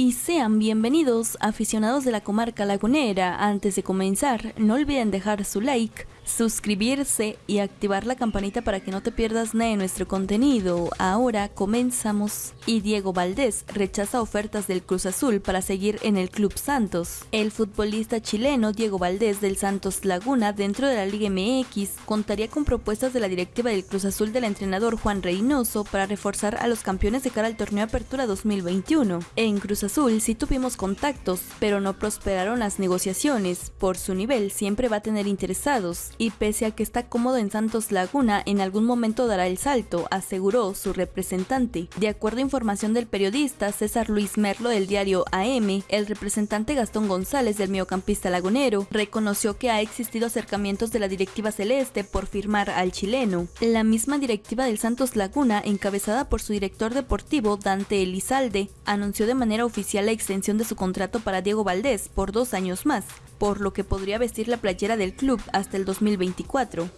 y sean bienvenidos aficionados de la comarca lagunera. Antes de comenzar, no olviden dejar su like, suscribirse y activar la campanita para que no te pierdas nada de nuestro contenido. Ahora comenzamos. Y Diego Valdés rechaza ofertas del Cruz Azul para seguir en el Club Santos. El futbolista chileno Diego Valdés del Santos Laguna dentro de la Liga MX contaría con propuestas de la directiva del Cruz Azul del entrenador Juan Reynoso para reforzar a los campeones de cara al torneo Apertura 2021. En Cruz Azul sí tuvimos contactos, pero no prosperaron las negociaciones. Por su nivel siempre va a tener interesados y pese a que está cómodo en Santos Laguna, en algún momento dará el salto, aseguró su representante. De acuerdo a información del periodista César Luis Merlo del diario AM, el representante Gastón González del mediocampista lagunero reconoció que ha existido acercamientos de la directiva celeste por firmar al chileno. La misma directiva del Santos Laguna, encabezada por su director deportivo Dante Elizalde, anunció de manera oficial la extensión de su contrato para Diego Valdés por dos años más, por lo que podría vestir la playera del club hasta el 2024.